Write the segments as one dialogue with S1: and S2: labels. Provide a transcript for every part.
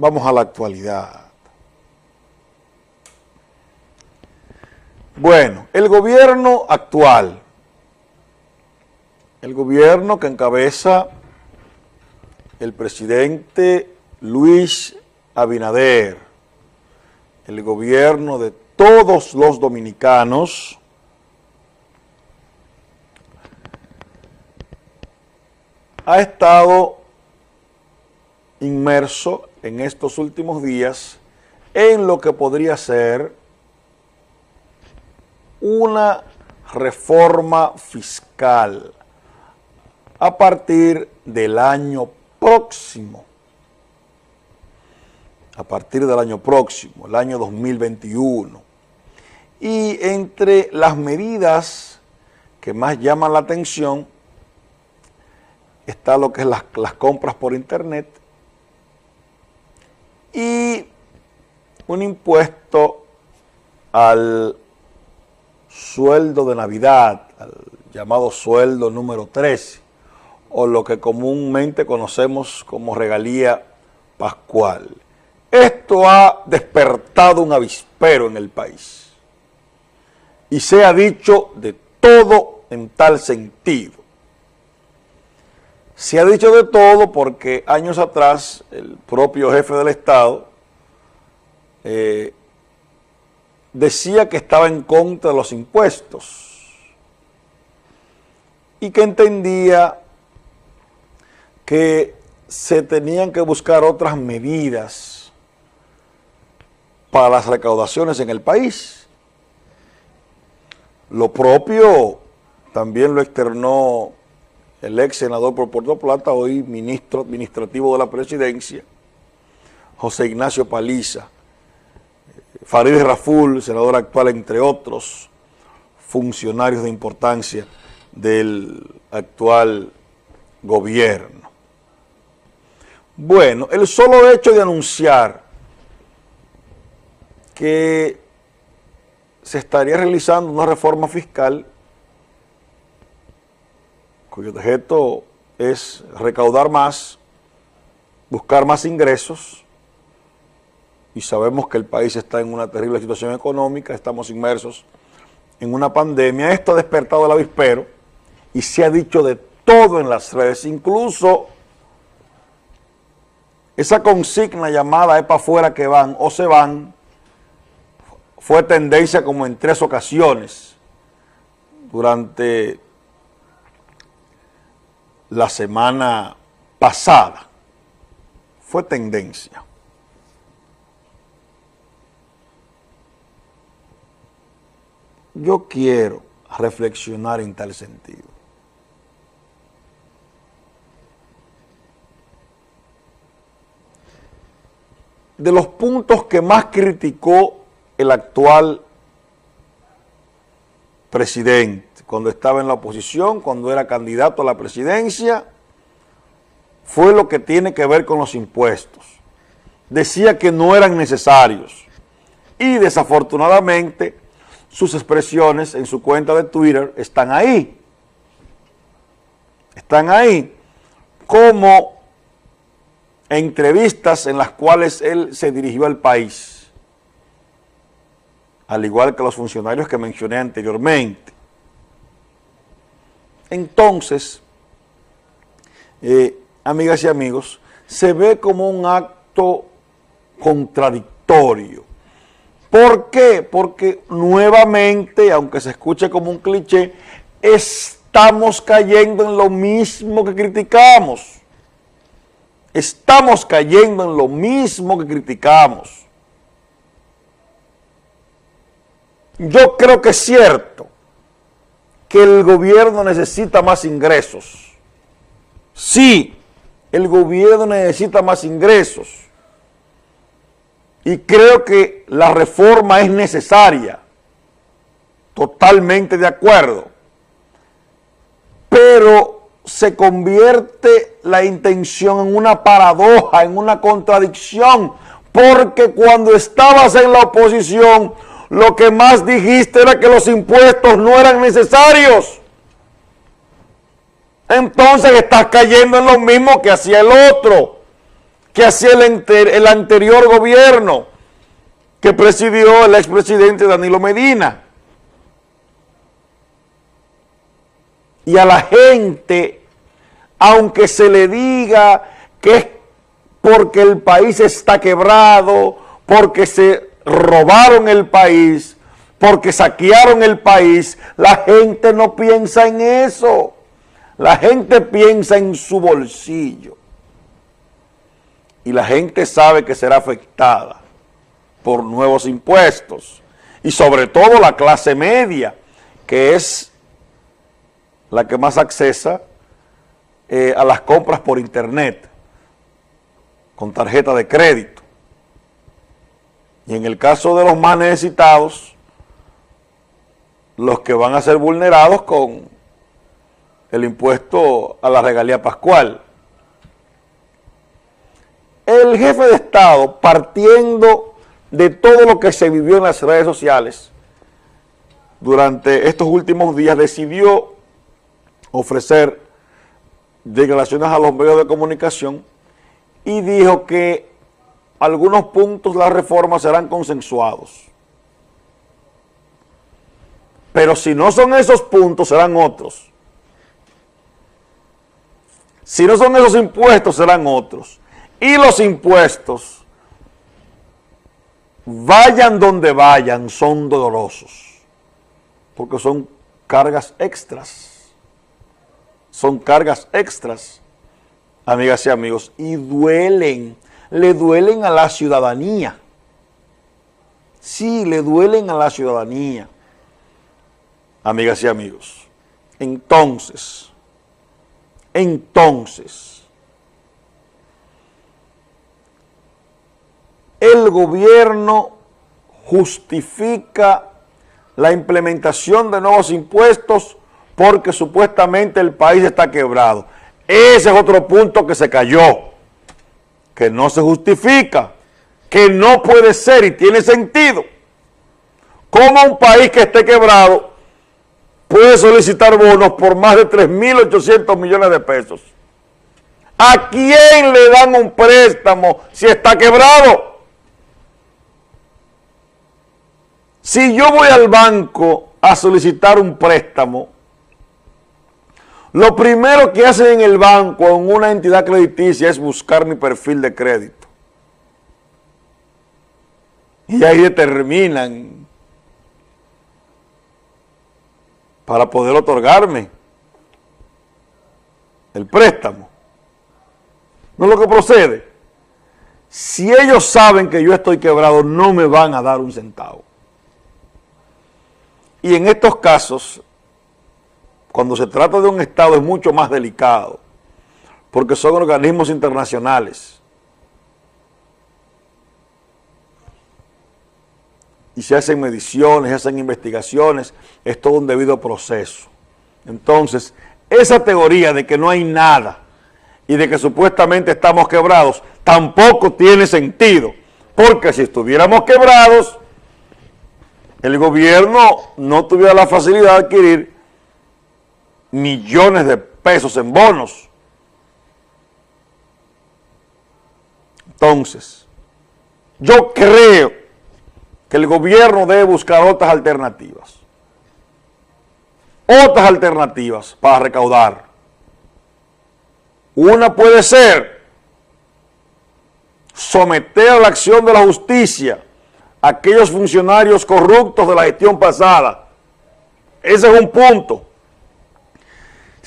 S1: Vamos a la actualidad. Bueno, el gobierno actual, el gobierno que encabeza el presidente Luis Abinader, el gobierno de todos los dominicanos, ha estado inmerso en estos últimos días en lo que podría ser una reforma fiscal a partir del año próximo. A partir del año próximo, el año 2021. Y entre las medidas que más llaman la atención está lo que es las, las compras por internet y un impuesto al sueldo de Navidad, al llamado sueldo número 13, o lo que comúnmente conocemos como regalía pascual. Esto ha despertado un avispero en el país y se ha dicho de todo en tal sentido. Se ha dicho de todo porque años atrás el propio jefe del Estado eh, decía que estaba en contra de los impuestos y que entendía que se tenían que buscar otras medidas para las recaudaciones en el país. Lo propio también lo externó el ex senador por Puerto Plata, hoy ministro administrativo de la presidencia, José Ignacio Paliza, Farid Raful, senador actual, entre otros funcionarios de importancia del actual gobierno. Bueno, el solo hecho de anunciar que se estaría realizando una reforma fiscal cuyo objeto es recaudar más, buscar más ingresos, y sabemos que el país está en una terrible situación económica, estamos inmersos en una pandemia. Esto ha despertado el avispero y se ha dicho de todo en las redes, incluso esa consigna llamada es para afuera que van o se van, fue tendencia como en tres ocasiones durante la semana pasada. Fue tendencia. Yo quiero reflexionar en tal sentido. De los puntos que más criticó el actual presidente cuando estaba en la oposición, cuando era candidato a la presidencia, fue lo que tiene que ver con los impuestos. Decía que no eran necesarios y desafortunadamente sus expresiones en su cuenta de Twitter están ahí. Están ahí como entrevistas en las cuales él se dirigió al país, al igual que los funcionarios que mencioné anteriormente. Entonces, eh, amigas y amigos, se ve como un acto contradictorio ¿Por qué? Porque nuevamente, aunque se escuche como un cliché, estamos cayendo en lo mismo que criticamos. Estamos cayendo en lo mismo que criticamos. Yo creo que es cierto que el gobierno necesita más ingresos. Sí, el gobierno necesita más ingresos. Y creo que la reforma es necesaria, totalmente de acuerdo, pero se convierte la intención en una paradoja, en una contradicción, porque cuando estabas en la oposición, lo que más dijiste era que los impuestos no eran necesarios. Entonces estás cayendo en lo mismo que hacía el otro que hacía el, anterior gobierno que presidió el expresidente Danilo Medina. Y a la gente, aunque se le diga que es porque el país está quebrado, porque se robaron el país, porque saquearon el país, la gente no piensa en eso. La gente piensa en su bolsillo. Y la gente sabe que será afectada por nuevos impuestos. Y sobre todo la clase media, que es la que más accesa eh, a las compras por internet, con tarjeta de crédito. Y en el caso de los más necesitados, los que van a ser vulnerados con el impuesto a la regalía pascual. El jefe de Estado, partiendo de todo lo que se vivió en las redes sociales, durante estos últimos días decidió ofrecer declaraciones a los medios de comunicación y dijo que algunos puntos de la reforma serán consensuados. Pero si no son esos puntos, serán otros. Si no son esos impuestos, serán otros. Y los impuestos, vayan donde vayan, son dolorosos. Porque son cargas extras. Son cargas extras, amigas y amigos, y duelen, le duelen a la ciudadanía. Sí, le duelen a la ciudadanía, amigas y amigos. Entonces, entonces, el gobierno justifica la implementación de nuevos impuestos porque supuestamente el país está quebrado. Ese es otro punto que se cayó, que no se justifica, que no puede ser y tiene sentido. Como un país que esté quebrado puede solicitar bonos por más de 3.800 millones de pesos. ¿A quién le dan un préstamo si está quebrado? Si yo voy al banco a solicitar un préstamo, lo primero que hacen en el banco o en una entidad crediticia es buscar mi perfil de crédito. Y ahí determinan para poder otorgarme el préstamo. No es lo que procede. Si ellos saben que yo estoy quebrado, no me van a dar un centavo. Y en estos casos, cuando se trata de un Estado es mucho más delicado, porque son organismos internacionales. y se hacen mediciones, se hacen investigaciones, es todo un debido proceso. Entonces, esa teoría de que no hay nada y de que supuestamente estamos quebrados, tampoco tiene sentido, porque si estuviéramos quebrados, el gobierno no tuviera la facilidad de adquirir millones de pesos en bonos. Entonces, yo creo que el gobierno debe buscar otras alternativas. Otras alternativas para recaudar. Una puede ser someter a la acción de la justicia a aquellos funcionarios corruptos de la gestión pasada. Ese es un punto.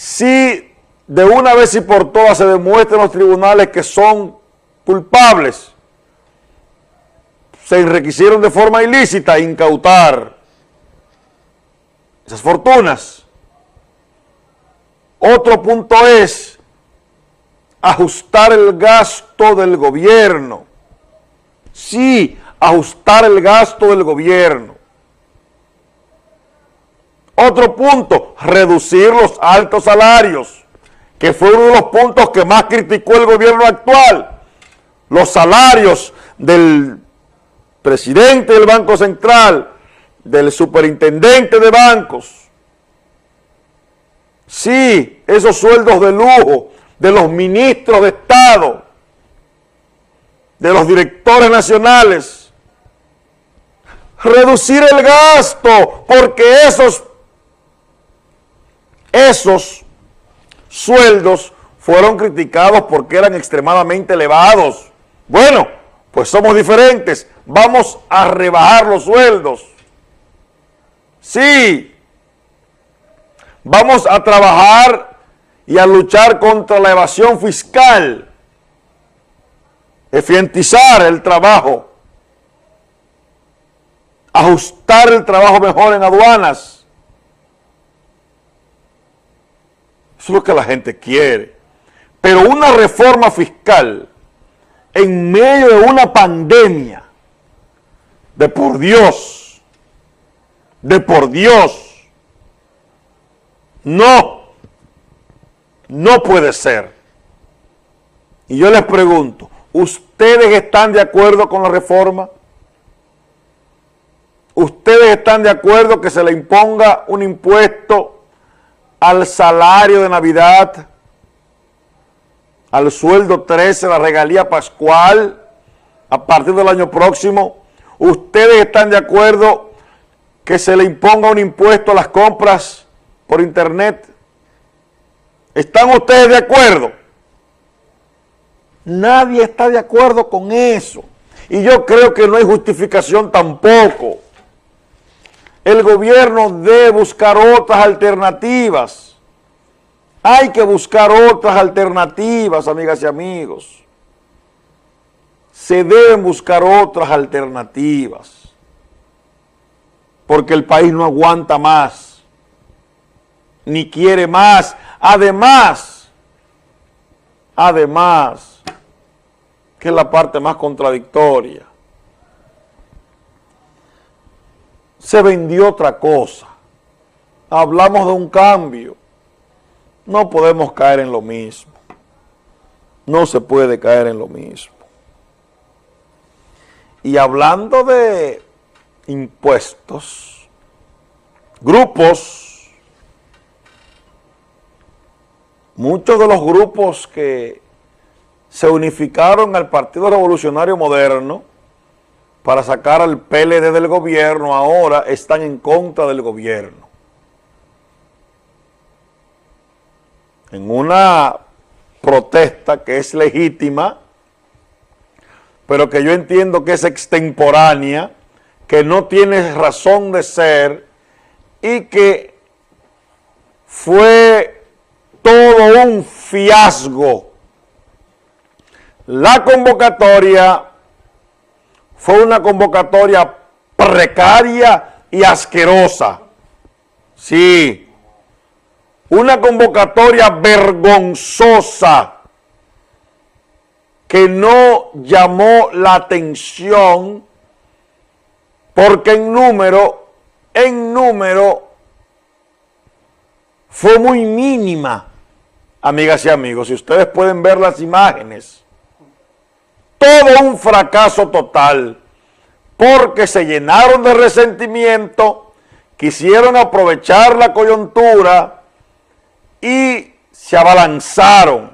S1: Si de una vez y por todas se demuestra en los tribunales que son culpables, se enriquecieron de forma ilícita incautar esas fortunas. Otro punto es ajustar el gasto del gobierno. Sí, ajustar el gasto del gobierno. Otro punto, reducir los altos salarios, que fue uno de los puntos que más criticó el gobierno actual. Los salarios del presidente del Banco Central, del superintendente de bancos. Sí, esos sueldos de lujo de los ministros de Estado, de los directores nacionales, reducir el gasto, porque esos, esos sueldos fueron criticados porque eran extremadamente elevados. Bueno, pues somos diferentes, vamos a rebajar los sueldos. Sí, vamos a trabajar y a luchar contra la evasión fiscal, eficientizar el trabajo, ajustar el trabajo mejor en aduanas. Eso es lo que la gente quiere. Pero una reforma fiscal en medio de una pandemia, de por Dios, de por Dios, no, no puede ser. Y yo les pregunto, ¿ustedes están de acuerdo con la reforma? ¿Ustedes están de acuerdo que se le imponga un impuesto al salario de Navidad? al sueldo 13, la regalía pascual, a partir del año próximo. ¿Ustedes están de acuerdo que se le imponga un impuesto a las compras por internet? ¿Están ustedes de acuerdo? Nadie está de acuerdo con eso. Y yo creo que no hay justificación tampoco. El gobierno debe buscar otras alternativas hay que buscar otras alternativas, amigas y amigos. Se deben buscar otras alternativas. Porque el país no aguanta más. Ni quiere más. Además, además, que es la parte más contradictoria, se vendió otra cosa. Hablamos de un cambio no podemos caer en lo mismo. No se puede caer en lo mismo. Y hablando de impuestos, grupos, muchos de los grupos que se unificaron al Partido Revolucionario Moderno para sacar al PLD del gobierno, ahora están en contra del gobierno. en una protesta que es legítima, pero que yo entiendo que es extemporánea, que no tiene razón de ser y que fue todo un fiasco. La convocatoria fue una convocatoria precaria y asquerosa. Sí, una convocatoria vergonzosa que no llamó la atención porque en número, en número, fue muy mínima, amigas y amigos. Si ustedes pueden ver las imágenes, todo un fracaso total, porque se llenaron de resentimiento, quisieron aprovechar la coyuntura, y se abalanzaron.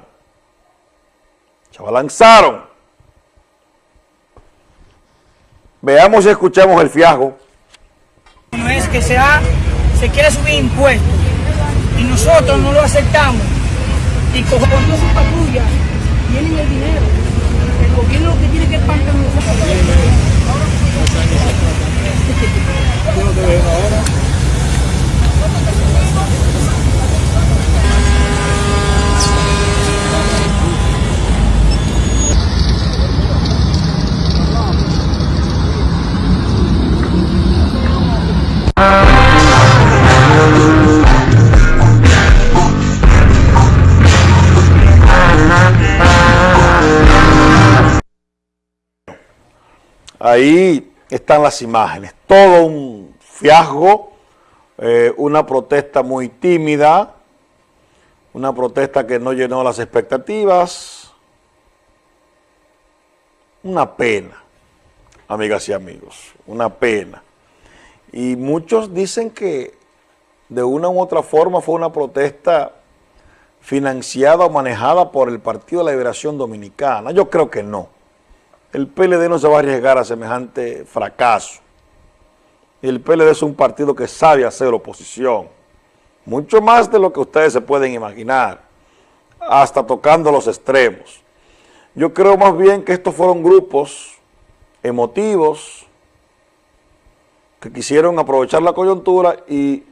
S1: Se abalanzaron. Veamos y escuchemos el fiasco.
S2: No es que sea, se quiere subir impuestos y nosotros no lo aceptamos y con toda su patrulla tienen el dinero. El gobierno lo que tiene que espantar nosotros.
S1: Ahí están las imágenes, todo un fiasco, eh, una protesta muy tímida, una protesta que no llenó las expectativas, una pena, amigas y amigos, una pena. Y muchos dicen que de una u otra forma fue una protesta financiada o manejada por el Partido de la Liberación Dominicana. Yo creo que no. El PLD no se va a arriesgar a semejante fracaso. El PLD es un partido que sabe hacer oposición, mucho más de lo que ustedes se pueden imaginar, hasta tocando los extremos. Yo creo más bien que estos fueron grupos emotivos que quisieron aprovechar la coyuntura y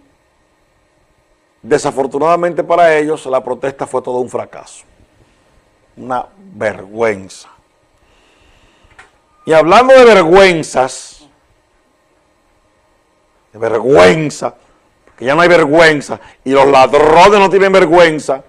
S1: desafortunadamente para ellos la protesta fue todo un fracaso, una vergüenza. Y hablando de vergüenzas, de vergüenza, que ya no hay vergüenza, y los ladrones no tienen vergüenza,